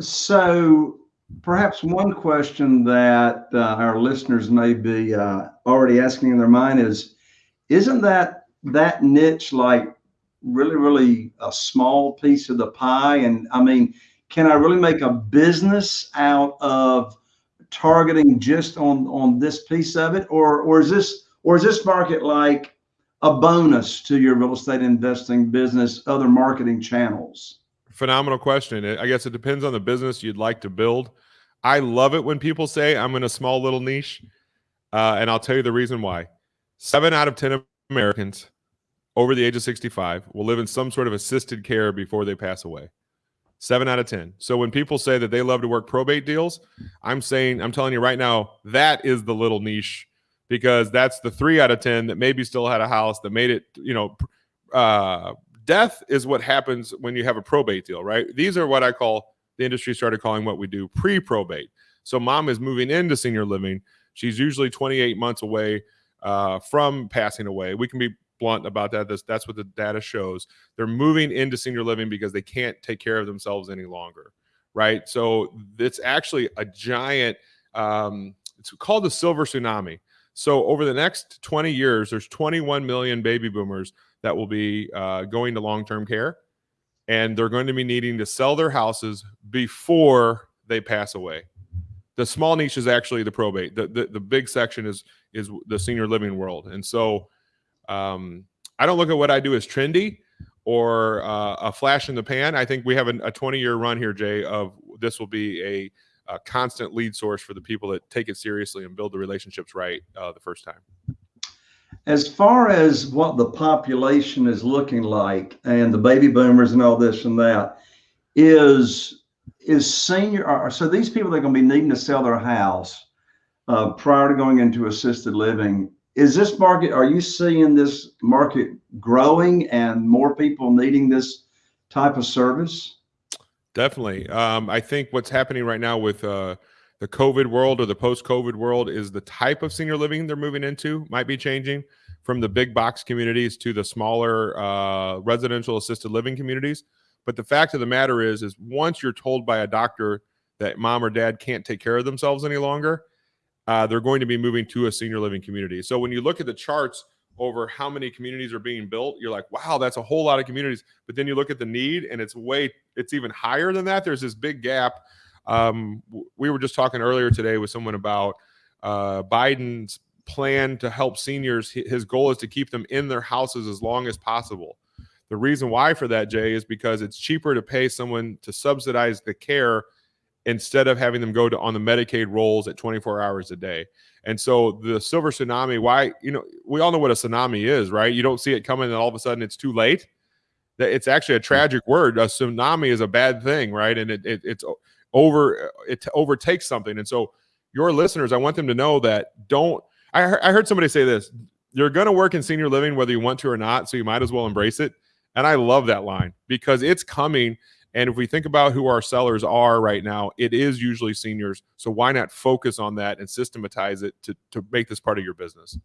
So perhaps one question that uh, our listeners may be uh, already asking in their mind is, isn't that that niche like really, really a small piece of the pie? And I mean, can I really make a business out of targeting just on on this piece of it, or or is this or is this market like a bonus to your real estate investing business, other marketing channels? Phenomenal question. I guess it depends on the business you'd like to build. I love it when people say I'm in a small little niche, uh, and I'll tell you the reason why. Seven out of ten Americans over the age of 65 will live in some sort of assisted care before they pass away. Seven out of 10. So when people say that they love to work probate deals, I'm saying, I'm telling you right now, that is the little niche because that's the three out of 10 that maybe still had a house that made it, you know, uh, death is what happens when you have a probate deal, right? These are what I call the industry started calling what we do pre probate. So mom is moving into senior living. She's usually 28 months away uh, from passing away. We can be blunt about that. That's, that's what the data shows. They're moving into senior living because they can't take care of themselves any longer, right? So it's actually a giant. Um, it's called the silver tsunami. So over the next 20 years, there's 21 million baby boomers that will be uh, going to long-term care, and they're going to be needing to sell their houses before they pass away. The small niche is actually the probate. The, the, the big section is is the senior living world, and so um, I don't look at what I do as trendy or uh, a flash in the pan. I think we have a 20 year run here, Jay, of this will be a, a, constant lead source for the people that take it seriously and build the relationships right uh, the first time. As far as what the population is looking like and the baby boomers and all this and that, is is senior so these people that are going to be needing to sell their house uh, prior to going into assisted living is this market are you seeing this market growing and more people needing this type of service? Definitely. Um, i think what's happening right now with uh, the covid world or the post-covid world is the type of senior living they're moving into might be changing from the big box communities to the smaller uh, residential assisted living communities but the fact of the matter is is once you're told by a doctor that mom or dad can't take care of themselves any longer uh, they're going to be moving to a senior living community. So when you look at the charts over how many communities are being built, you're like, wow, that's a whole lot of communities. But then you look at the need and it's way, it's even higher than that. There's this big gap. Um, we were just talking earlier today with someone about uh, Biden's plan to help seniors. His goal is to keep them in their houses as long as possible. The reason why for that, Jay, is because it's cheaper to pay someone to subsidize the care instead of having them go to on the Medicaid rolls at 24 hours a day. And so the silver tsunami, why, you know, we all know what a tsunami is, right? You don't see it coming and all of a sudden it's too late. That it's actually a hmm. tragic word. A tsunami is a bad thing, right? And it, it it's over, uh, it overtakes something. And so your listeners, I want them to know that don't, I, I heard somebody say this, you're going to work in senior living whether you want to or not. So you might as well embrace it. And I love that line because it's coming and if we think about who our sellers are right now, it is usually seniors. So why not focus on that and systematize it to, to make this part of your business?